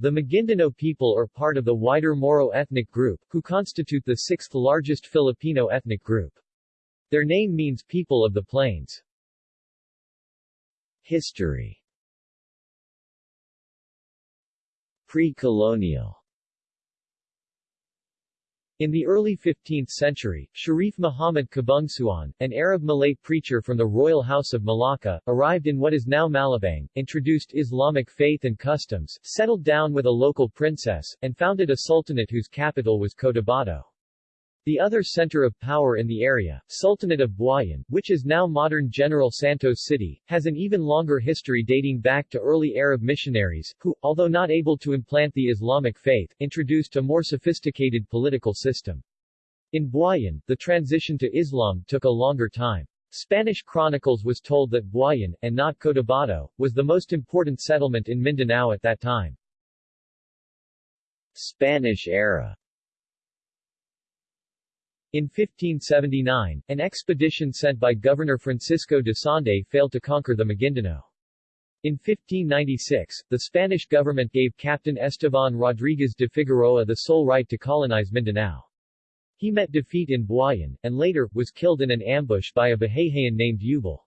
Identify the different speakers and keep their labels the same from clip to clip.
Speaker 1: The Maguindanao people are part of the wider Moro ethnic group, who constitute the sixth largest Filipino ethnic group. Their name means people of the plains. History Pre-colonial in the early 15th century, Sharif Muhammad Kabungsuan, an Arab Malay preacher from the royal house of Malacca, arrived in what is now Malabang, introduced Islamic faith and customs, settled down with a local princess, and founded a sultanate whose capital was Cotabato. The other center of power in the area, Sultanate of Buayan, which is now modern General Santos City, has an even longer history dating back to early Arab missionaries, who, although not able to implant the Islamic faith, introduced a more sophisticated political system. In Buayan, the transition to Islam took a longer time. Spanish chronicles was told that Buayan, and not Cotabato, was the most important settlement in Mindanao at that time. Spanish era in 1579, an expedition sent by Governor Francisco de Sande failed to conquer the Maguindanao. In 1596, the Spanish government gave Captain Esteban Rodriguez de Figueroa the sole right to colonize Mindanao. He met defeat in Buayan, and later, was killed in an ambush by a Bahayhayan named Yubal.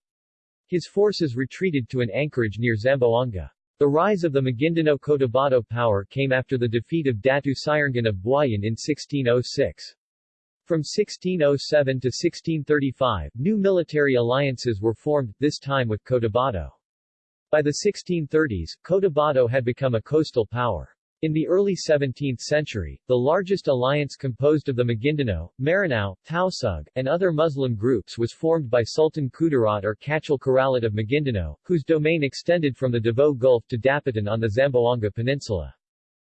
Speaker 1: His forces retreated to an anchorage near Zamboanga. The rise of the Maguindanao-Cotabato power came after the defeat of Datu Sirangan of Buayan in 1606. From 1607 to 1635, new military alliances were formed, this time with Cotabato. By the 1630s, Cotabato had become a coastal power. In the early 17th century, the largest alliance composed of the Maguindanao, Maranao, Tausug, and other Muslim groups was formed by Sultan Kudarat or Kachil Karalit of Maguindanao, whose domain extended from the Davao Gulf to Dapitan on the Zamboanga Peninsula.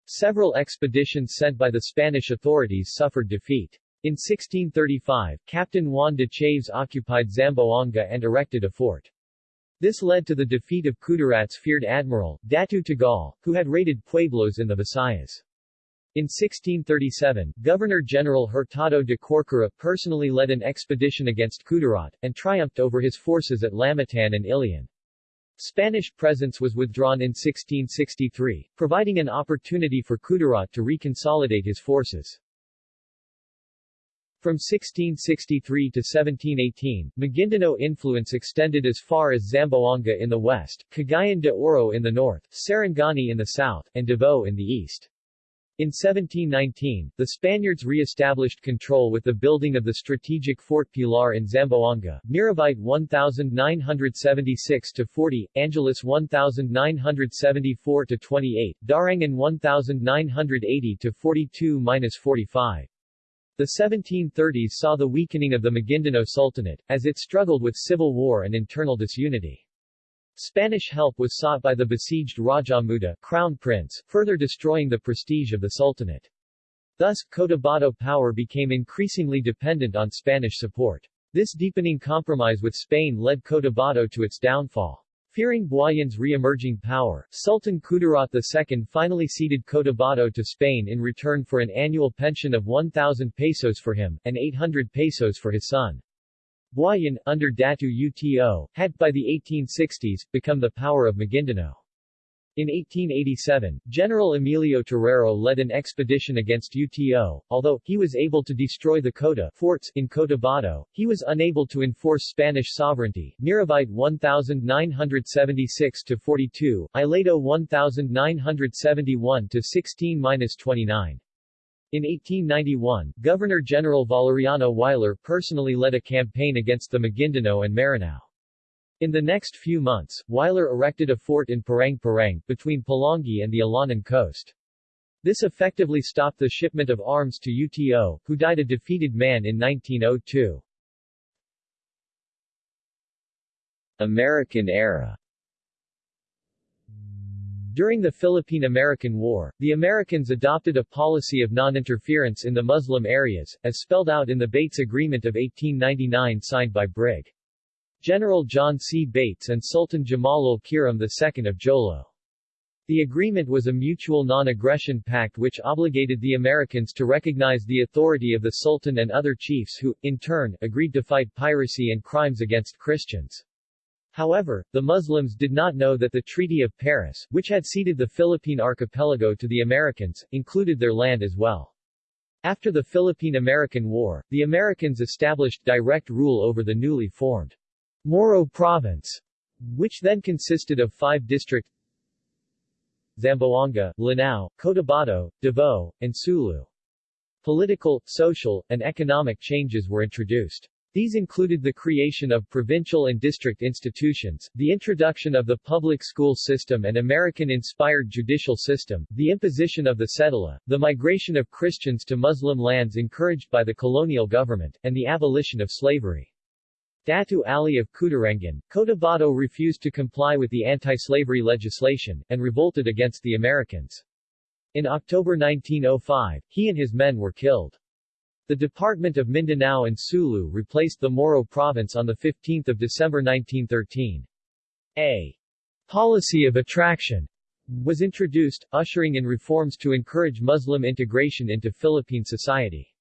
Speaker 1: Several expeditions sent by the Spanish authorities suffered defeat. In 1635, Captain Juan de Chaves occupied Zamboanga and erected a fort. This led to the defeat of Kudarat's feared admiral, Datu Tagal, who had raided pueblos in the Visayas. In 1637, Governor-General Hurtado de Corcuera personally led an expedition against Kudarat, and triumphed over his forces at Lamitan and Ilian. Spanish presence was withdrawn in 1663, providing an opportunity for Kudarat to reconsolidate his forces. From 1663 to 1718, Maguindanao influence extended as far as Zamboanga in the west, Cagayan de Oro in the north, Sarangani in the south, and Davao in the east. In 1719, the Spaniards re-established control with the building of the strategic Fort Pilar in Zamboanga, Miravite 1976-40, Angeles 1974-28, Darangan 1980-42-45. The 1730s saw the weakening of the Maguindanao Sultanate, as it struggled with civil war and internal disunity. Spanish help was sought by the besieged Raja Muda crown prince, further destroying the prestige of the Sultanate. Thus, Cotabato power became increasingly dependent on Spanish support. This deepening compromise with Spain led Cotabato to its downfall. Fearing Buayan's re-emerging power, Sultan Kudarat II finally ceded Cotabato to Spain in return for an annual pension of 1,000 pesos for him, and 800 pesos for his son. Buayan, under Datu Uto, had, by the 1860s, become the power of Maguindanao. In 1887, General Emilio Terrero led an expedition against Uto. Although, he was able to destroy the Cota forts in Cotabato, he was unable to enforce Spanish sovereignty. Miravite 1976-42, Ileto 1971-16-29. In 1891, Governor-General Valeriano Weyler personally led a campaign against the Maguindanao and Maranao. In the next few months, Weyler erected a fort in Parang-Parang, between Pulangi and the Alanan coast. This effectively stopped the shipment of arms to UTO, who died a defeated man in 1902. American era During the Philippine-American War, the Americans adopted a policy of non-interference in the Muslim areas, as spelled out in the Bates Agreement of 1899 signed by Brig. General John C. Bates and Sultan Jamalul Kiram II of Jolo. The agreement was a mutual non-aggression pact which obligated the Americans to recognize the authority of the Sultan and other chiefs who, in turn, agreed to fight piracy and crimes against Christians. However, the Muslims did not know that the Treaty of Paris, which had ceded the Philippine archipelago to the Americans, included their land as well. After the Philippine-American War, the Americans established direct rule over the newly formed Moro Province, which then consisted of five districts Zamboanga, Lanao, Cotabato, Davao, and Sulu. Political, social, and economic changes were introduced. These included the creation of provincial and district institutions, the introduction of the public school system and American-inspired judicial system, the imposition of the cedula, the migration of Christians to Muslim lands encouraged by the colonial government, and the abolition of slavery. Datu Ali of Cutarengan, Cotabato refused to comply with the anti-slavery legislation, and revolted against the Americans. In October 1905, he and his men were killed. The Department of Mindanao and Sulu replaced the Moro province on 15 December 1913. A policy of attraction was introduced, ushering in reforms to encourage Muslim integration into Philippine society.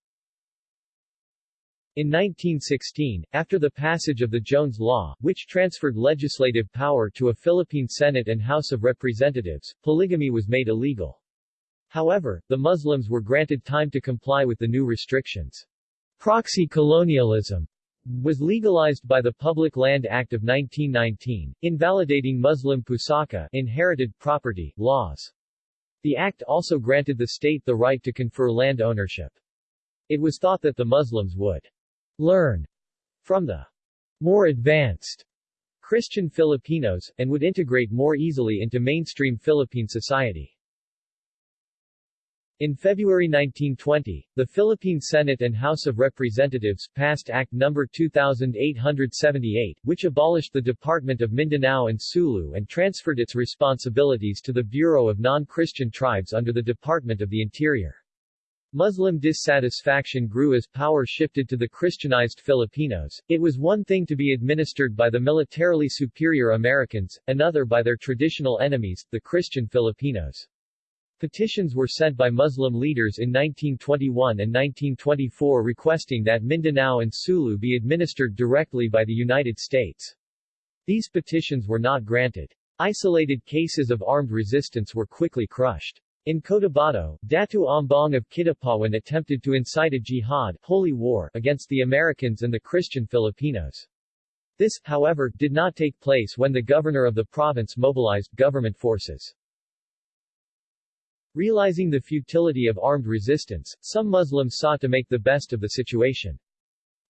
Speaker 1: In 1916, after the passage of the Jones Law, which transferred legislative power to a Philippine Senate and House of Representatives, polygamy was made illegal. However, the Muslims were granted time to comply with the new restrictions. Proxy colonialism was legalized by the Public Land Act of 1919, invalidating Muslim pusaka inherited property laws. The act also granted the state the right to confer land ownership. It was thought that the Muslims would learn from the more advanced Christian Filipinos, and would integrate more easily into mainstream Philippine society. In February 1920, the Philippine Senate and House of Representatives passed Act No. 2878, which abolished the Department of Mindanao and Sulu and transferred its responsibilities to the Bureau of Non-Christian Tribes under the Department of the Interior. Muslim dissatisfaction grew as power shifted to the Christianized Filipinos. It was one thing to be administered by the militarily superior Americans, another by their traditional enemies, the Christian Filipinos. Petitions were sent by Muslim leaders in 1921 and 1924 requesting that Mindanao and Sulu be administered directly by the United States. These petitions were not granted. Isolated cases of armed resistance were quickly crushed. In Cotabato, Datu Ambong of Kitapawan attempted to incite a jihad holy war against the Americans and the Christian Filipinos. This, however, did not take place when the governor of the province mobilized government forces. Realizing the futility of armed resistance, some Muslims sought to make the best of the situation.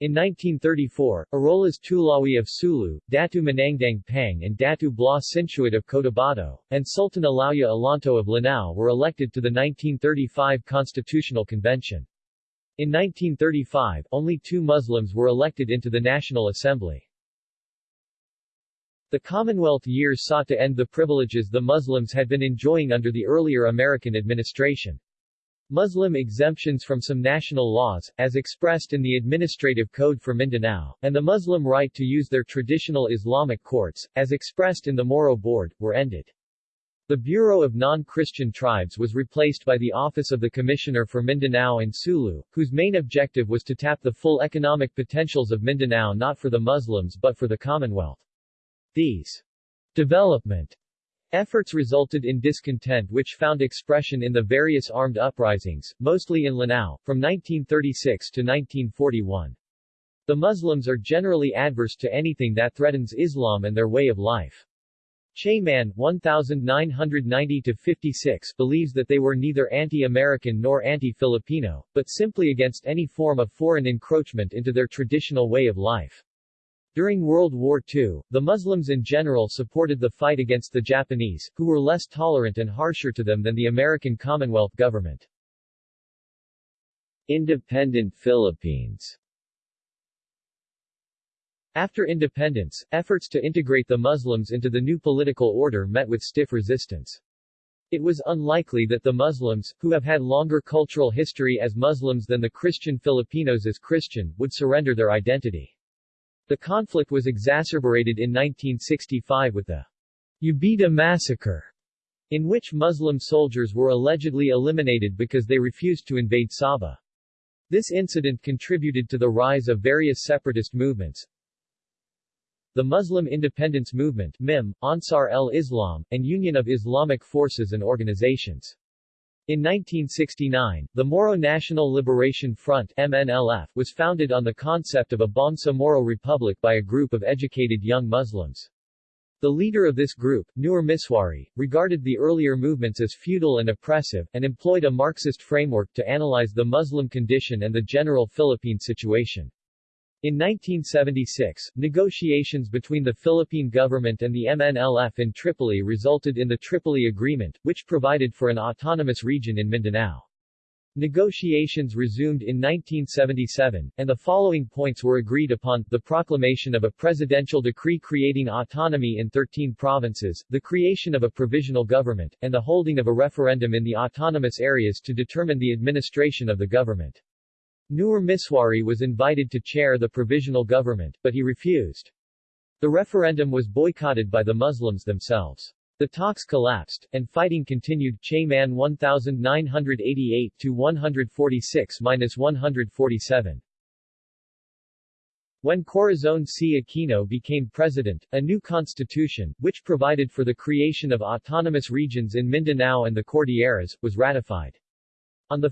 Speaker 1: In 1934, Arolas Tulawi of Sulu, Datu Manangdang Pang and Datu Bla Sinsuat of Cotabato, and Sultan Alauya Alanto of Lanao were elected to the 1935 Constitutional Convention. In 1935, only two Muslims were elected into the National Assembly. The Commonwealth years sought to end the privileges the Muslims had been enjoying under the earlier American administration. Muslim exemptions from some national laws, as expressed in the Administrative Code for Mindanao, and the Muslim right to use their traditional Islamic courts, as expressed in the Moro Board, were ended. The Bureau of Non-Christian Tribes was replaced by the Office of the Commissioner for Mindanao and Sulu, whose main objective was to tap the full economic potentials of Mindanao not for the Muslims but for the Commonwealth. These development efforts resulted in discontent which found expression in the various armed uprisings, mostly in Lanao, from 1936 to 1941. The Muslims are generally adverse to anything that threatens Islam and their way of life. Chayman 1990-56 believes that they were neither anti-American nor anti-Filipino, but simply against any form of foreign encroachment into their traditional way of life. During World War II, the Muslims in general supported the fight against the Japanese, who were less tolerant and harsher to them than the American Commonwealth government. Independent Philippines After independence, efforts to integrate the Muslims into the new political order met with stiff resistance. It was unlikely that the Muslims, who have had longer cultural history as Muslims than the Christian Filipinos as Christian, would surrender their identity. The conflict was exacerbated in 1965 with the Jabidah massacre, in which Muslim soldiers were allegedly eliminated because they refused to invade Sabah. This incident contributed to the rise of various separatist movements. the Muslim Independence Movement MIM, Ansar el-Islam, and Union of Islamic Forces and Organizations. In 1969, the Moro National Liberation Front MNLF was founded on the concept of a Bangsa Moro Republic by a group of educated young Muslims. The leader of this group, Nur Misuari, regarded the earlier movements as feudal and oppressive, and employed a Marxist framework to analyze the Muslim condition and the general Philippine situation. In 1976, negotiations between the Philippine government and the MNLF in Tripoli resulted in the Tripoli Agreement, which provided for an autonomous region in Mindanao. Negotiations resumed in 1977, and the following points were agreed upon, the proclamation of a presidential decree creating autonomy in 13 provinces, the creation of a provisional government, and the holding of a referendum in the autonomous areas to determine the administration of the government. Nur Misuari was invited to chair the provisional government, but he refused. The referendum was boycotted by the Muslims themselves. The talks collapsed, and fighting continued Chayman 1988-146-147. When Corazon C. Aquino became president, a new constitution, which provided for the creation of autonomous regions in Mindanao and the Cordilleras, was ratified. On 1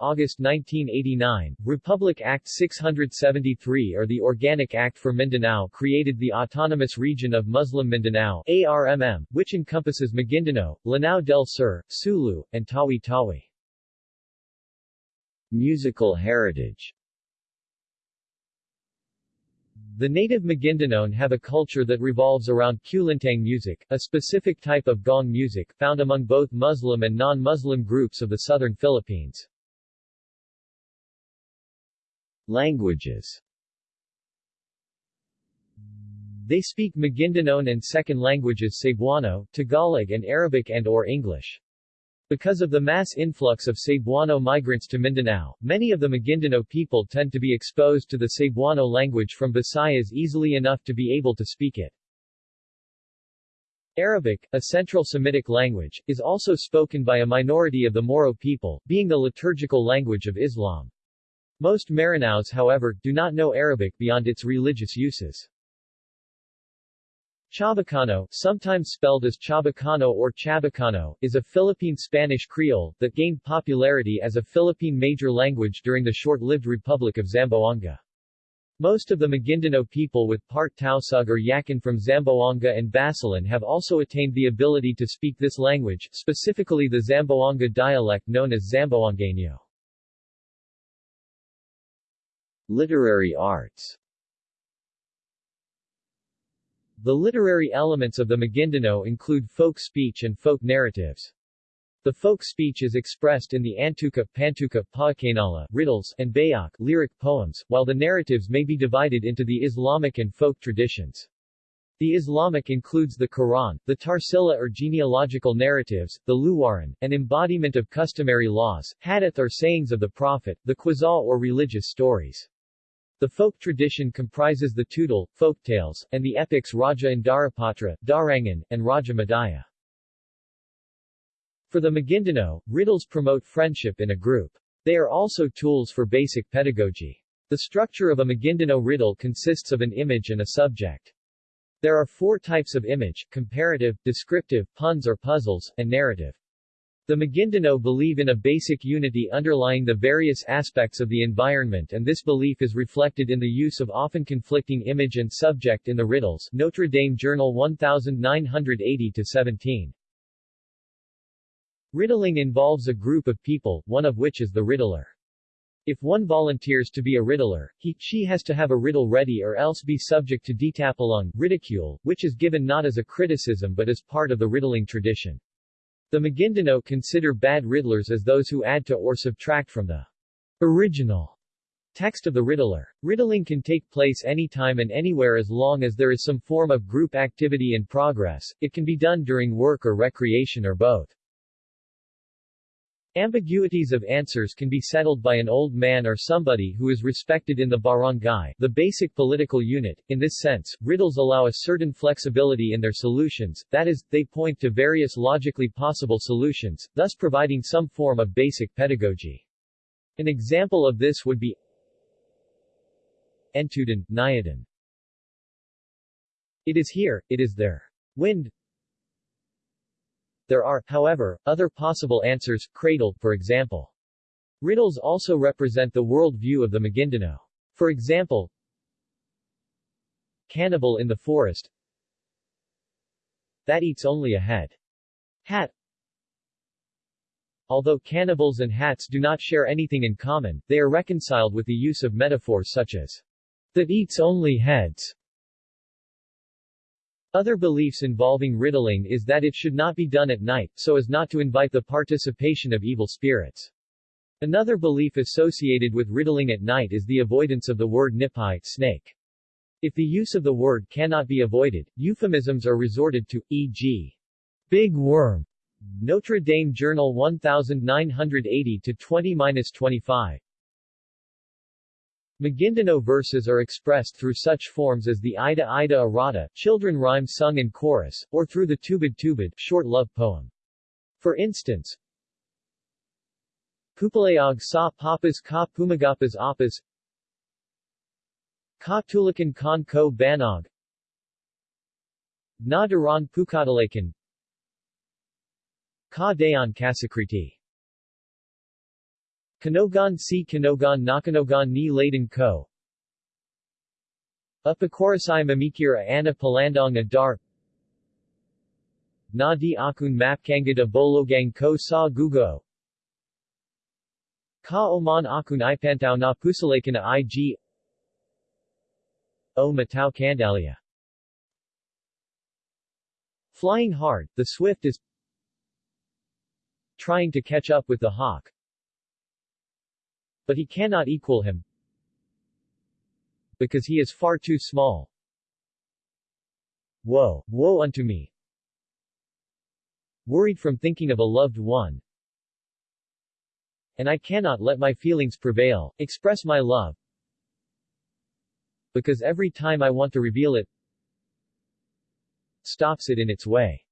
Speaker 1: August 1989, Republic Act 673 or the Organic Act for Mindanao created the Autonomous Region of Muslim Mindanao ARMM, which encompasses Maguindanao, Lanao del Sur, Sulu, and Tawi-Tawi. Musical heritage the native Maguindanaon have a culture that revolves around kulintang music, a specific type of gong music, found among both Muslim and non-Muslim groups of the southern Philippines. Languages They speak Maguindanaon and second languages Cebuano, Tagalog and Arabic and or English. Because of the mass influx of Cebuano migrants to Mindanao, many of the Maguindanao people tend to be exposed to the Cebuano language from Visayas easily enough to be able to speak it. Arabic, a Central Semitic language, is also spoken by a minority of the Moro people, being the liturgical language of Islam. Most Maranaos however, do not know Arabic beyond its religious uses. Chabacano, sometimes spelled as Chabacano or Chabacano, is a Philippine Spanish Creole, that gained popularity as a Philippine major language during the short-lived Republic of Zamboanga. Most of the Maguindanao people with part Tausug or Yakan from Zamboanga and Basilan have also attained the ability to speak this language, specifically the Zamboanga dialect known as Zamboangueño. Literary arts the literary elements of the Maguindanao include folk speech and folk narratives. The folk speech is expressed in the Antuka, Pantuka, Paakanala, riddles, and bayak, lyric poems, while the narratives may be divided into the Islamic and folk traditions. The Islamic includes the Quran, the Tarsila or genealogical narratives, the Luwaran, an embodiment of customary laws, hadith or sayings of the Prophet, the Qazal or religious stories. The folk tradition comprises the Tudal, folk tales, and the epics Raja Indarapatra, Darangan, and Raja Madaya. For the Maguindanao, riddles promote friendship in a group. They are also tools for basic pedagogy. The structure of a Maguindanao riddle consists of an image and a subject. There are four types of image, comparative, descriptive, puns or puzzles, and narrative. The Maguindanao believe in a basic unity underlying the various aspects of the environment and this belief is reflected in the use of often conflicting image and subject in the riddles Notre Dame Journal 1980-17. Riddling involves a group of people, one of which is the riddler. If one volunteers to be a riddler, he, she has to have a riddle ready or else be subject to ditapulung, ridicule, which is given not as a criticism but as part of the riddling tradition. The Maguindanao consider bad riddlers as those who add to or subtract from the original text of the riddler. Riddling can take place anytime and anywhere as long as there is some form of group activity in progress, it can be done during work or recreation or both. Ambiguities of answers can be settled by an old man or somebody who is respected in the barangay, the basic political unit. In this sense, riddles allow a certain flexibility in their solutions, that is, they point to various logically possible solutions, thus providing some form of basic pedagogy. An example of this would be Entudan, Nayadan. It is here, it is there. Wind There are, however, other possible answers, cradle, for example. Riddles also represent the world view of the Maguindanao. For example, Cannibal in the forest That eats only a head. Hat Although cannibals and hats do not share anything in common, they are reconciled with the use of metaphors such as that eats only heads. Other beliefs involving riddling is that it should not be done at night, so as not to invite the participation of evil spirits. Another belief associated with riddling at night is the avoidance of the word nipai snake. If the use of the word cannot be avoided, euphemisms are resorted to, e.g. big worm. Notre Dame Journal 1980-20-25 Maguindanao verses are expressed through such forms as the Ida Ida Arata, children rhyme sung in chorus, or through the Tubid Tubid, short love poem. For instance, Pupalayag sa papas ka pumagapas apas. Ka tulakan kan ko banog Na daran pukadalakan. Ka dayan kasakriti Kanogan si Kanogan Nakanogan ni Laden ko Upakorasai mamikira ana palandong adar Na di akun mapkangada bologang ko sa gugo Ka oman akun ipantao na pusalakan ig O matao candalia Flying hard, the swift is trying to catch up with the hawk, but he cannot equal him because he is far too small. Woe, woe unto me! Worried from thinking of a loved one, and I cannot let my feelings prevail, express my love, because every time I want to reveal it, stops it in its way.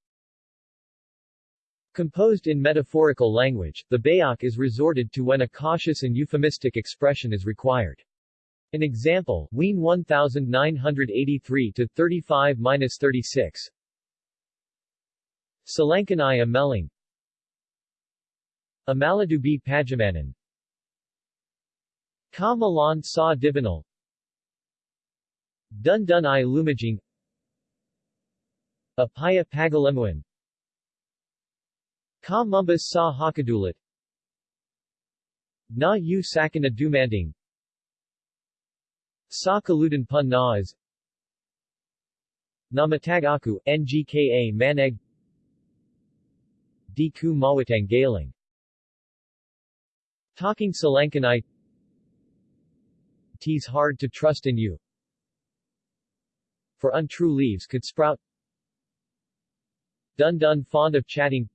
Speaker 1: Composed in metaphorical language, the bayak is resorted to when a cautious and euphemistic expression is required. An example, Ween 1983-35-36 Salangkanai Ameling Amaladubi Pajamanan. Ka Malan Sa Dibanal Dun Dun I Lumajing. Apaya Pagalemuan Ka Mumbas Sa Hakadulit Na Yu Sakana Dumanding Sa Kaludan Pun Naas Namatag Aku, Ngka Maneg Di Ku Mawatang Galing Talking Salangkanai Tis hard to trust in you. For untrue leaves could sprout. Dun dun fond of chatting.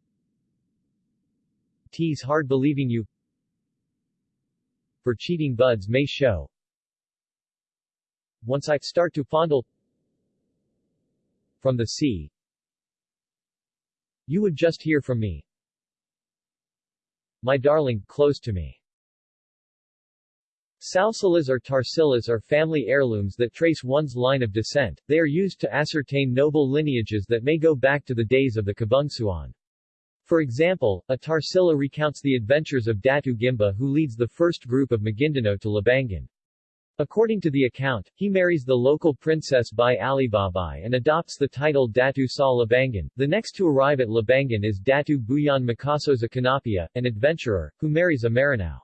Speaker 1: Tis hard believing you. For cheating buds may show. Once I start to fondle from the sea, you would just hear from me. My darling, close to me. Salsilas or tarsilas are family heirlooms that trace one's line of descent. They are used to ascertain noble lineages that may go back to the days of the Kabungsuan. For example, a tarsila recounts the adventures of Datu Gimba who leads the first group of Maguindanao to Labangan. According to the account, he marries the local princess Bai Alibabai and adopts the title Datu Sa Labangan. The next to arrive at Labangan is Datu Buyan Makasosa Kanapia, an adventurer, who marries a Maranao.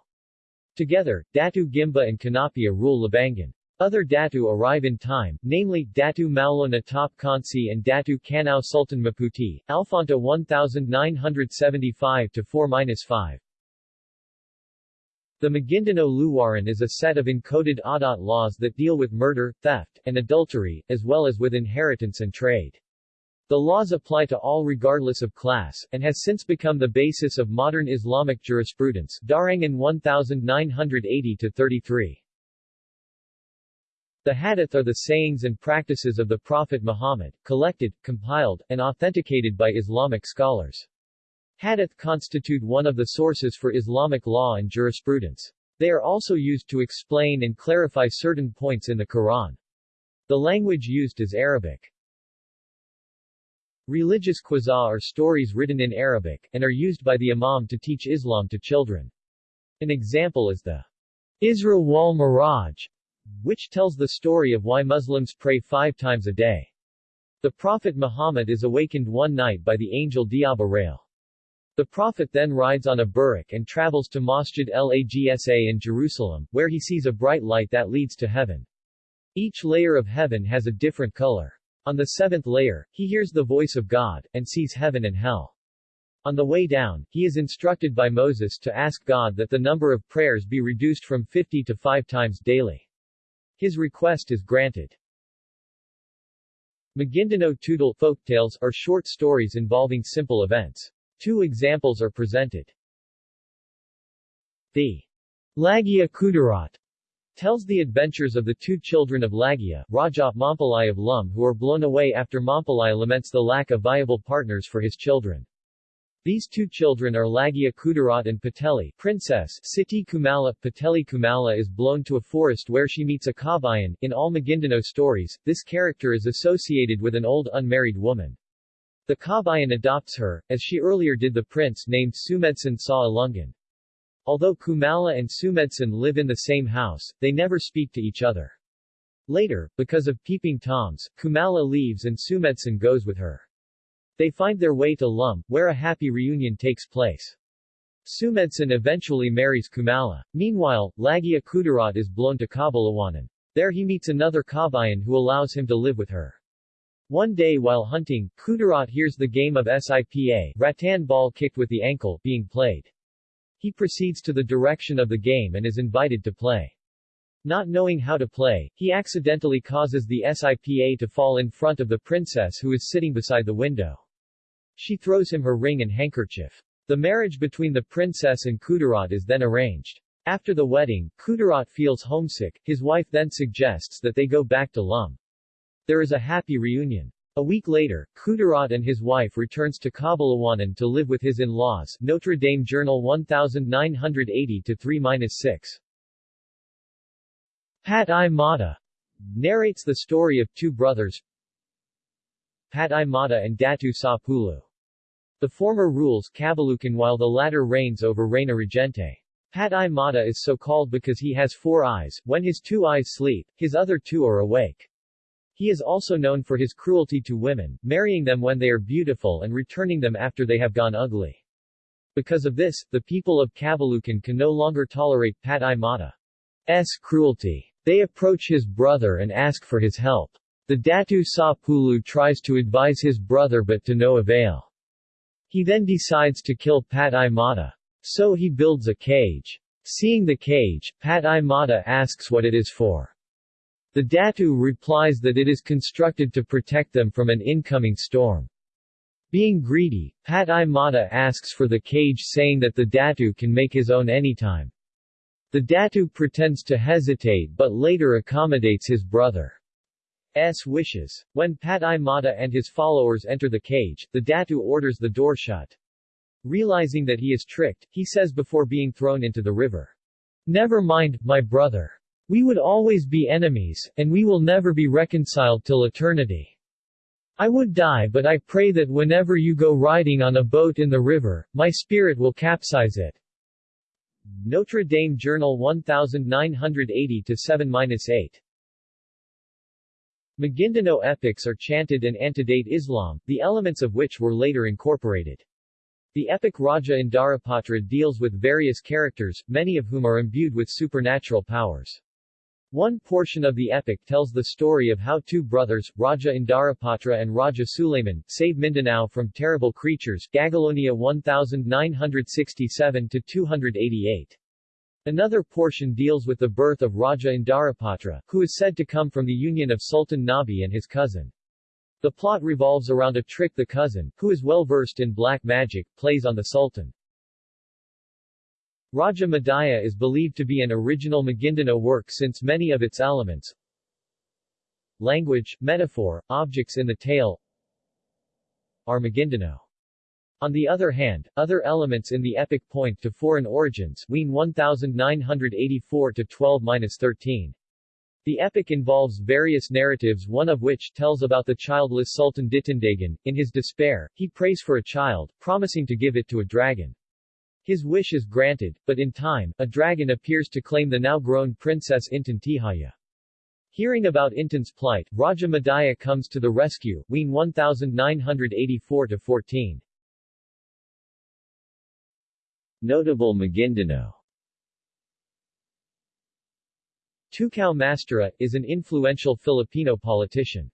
Speaker 1: Together, Datu Gimba and Kanapia rule Labangan. Other Datu arrive in time, namely, Datu Maulo Natap Kansi and Datu Kanao Sultan Maputi, Alfonta 1975-4-5. The Maguindanao Luwaran is a set of encoded Adat laws that deal with murder, theft, and adultery, as well as with inheritance and trade. The laws apply to all regardless of class, and has since become the basis of modern Islamic jurisprudence Darangan 1980-33. The hadith are the sayings and practices of the Prophet Muhammad, collected, compiled, and authenticated by Islamic scholars. Hadith constitute one of the sources for Islamic law and jurisprudence. They are also used to explain and clarify certain points in the Quran. The language used is Arabic. Religious qissa are stories written in Arabic, and are used by the imam to teach Islam to children. An example is the Isra wal Miraj, which tells the story of why Muslims pray five times a day. The Prophet Muhammad is awakened one night by the angel Diaba Rail. The Prophet then rides on a buraq and travels to Masjid al-Aqsa in Jerusalem, where he sees a bright light that leads to heaven. Each layer of heaven has a different color. On the seventh layer, he hears the voice of God, and sees heaven and hell. On the way down, he is instructed by Moses to ask God that the number of prayers be reduced from 50 to 5 times daily. His request is granted. Maguindanao Tudal folktales are short stories involving simple events. Two examples are presented. The Lagia Kudarat tells the adventures of the two children of Lagia, Raja Mampalai of Lum who are blown away after Mampalai laments the lack of viable partners for his children. These two children are Lagia Kudarat and Pateli, princess Siti Kumala. Pateli Kumala is blown to a forest where she meets a kabayan. In all Maguindanao stories, this character is associated with an old unmarried woman. The kabayan adopts her, as she earlier did the prince named Sumedsan Sa Alungan. Although Kumala and Sumedsan live in the same house, they never speak to each other. Later, because of peeping toms, Kumala leaves and Sumedsan goes with her. They find their way to Lum, where a happy reunion takes place. Sumedsan eventually marries Kumala. Meanwhile, Lagia Kudarat is blown to Kabalawanan. There he meets another Kabayan who allows him to live with her. One day while hunting, Kudarat hears the game of SIPA rattan ball kicked with the ankle being played. He proceeds to the direction of the game and is invited to play. Not knowing how to play, he accidentally causes the SIPA to fall in front of the princess who is sitting beside the window. She throws him her ring and handkerchief. The marriage between the princess and Kudarat is then arranged. After the wedding, Kudarat feels homesick, his wife then suggests that they go back to Lum. There is a happy reunion. A week later, Kudarat and his wife returns to Kabalawanan to live with his in-laws Notre Dame Journal 1980-3-6 Pat I Mata narrates the story of two brothers Pat I Mata and Datu Sa Pulu. The former rules Kabalukan while the latter reigns over Reina Regente. Pat I Mata is so called because he has four eyes, when his two eyes sleep, his other two are awake. He is also known for his cruelty to women, marrying them when they are beautiful and returning them after they have gone ugly. Because of this, the people of Kabalukan can no longer tolerate Pat I Mata's cruelty. They approach his brother and ask for his help. The Datu Sa Pulu tries to advise his brother but to no avail. He then decides to kill Pat I Mata. So he builds a cage. Seeing the cage, Pat I Mata asks what it is for. The Datu replies that it is constructed to protect them from an incoming storm. Being greedy, Pat I Mata asks for the cage saying that the Datu can make his own anytime. The Datu pretends to hesitate but later accommodates his brother's wishes. When Pat I Mata and his followers enter the cage, the Datu orders the door shut. Realizing that he is tricked, he says before being thrown into the river, Never mind, my brother. We would always be enemies, and we will never be reconciled till eternity. I would die but I pray that whenever you go riding on a boat in the river, my spirit will capsize it. Notre Dame Journal 1980-7-8 Maguindanao epics are chanted and antedate Islam, the elements of which were later incorporated. The epic Raja Indarapatra deals with various characters, many of whom are imbued with supernatural powers. One portion of the epic tells the story of how two brothers, Raja Indarapatra and Raja Suleiman, save Mindanao from terrible creatures Gagalonia 1967-288. Another portion deals with the birth of Raja Indarapatra, who is said to come from the union of Sultan Nabi and his cousin. The plot revolves around a trick the cousin, who is well versed in black magic, plays on the Sultan. Raja Madaya is believed to be an original Maguindanao work since many of its elements language, metaphor, objects in the tale are Maguindanao. On the other hand, other elements in the epic point to foreign origins Wien 1984-12-13. The epic involves various narratives one of which tells about the childless Sultan Ditindagan. In his despair, he prays for a child, promising to give it to a dragon. His wish is granted, but in time, a dragon appears to claim the now-grown princess Intan Tihaya. Hearing about Intan's plight, Raja Madaya comes to the rescue, Ween 1984-14. Notable Maguindanao Tukaw Mastura, is an influential Filipino politician.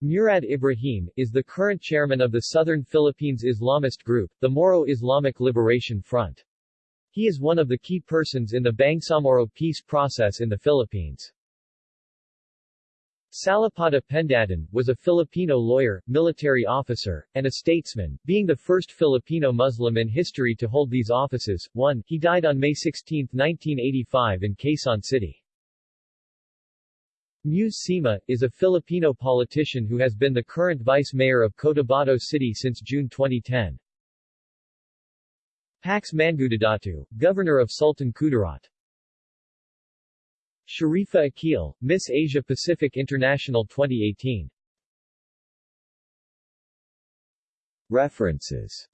Speaker 1: Murad Ibrahim, is the current chairman of the Southern Philippines Islamist group, the Moro Islamic Liberation Front. He is one of the key persons in the Bangsamoro peace process in the Philippines. Salipada Pendatun, was a Filipino lawyer, military officer, and a statesman, being the first Filipino Muslim in history to hold these offices. 1. He died on May 16, 1985 in Quezon City. Muse Sima, is a Filipino politician who has been the current vice mayor of Cotabato City since June 2010. Pax Mangudadatu, Governor of Sultan Kudarat Sharifa Akeel, Miss Asia Pacific International 2018 References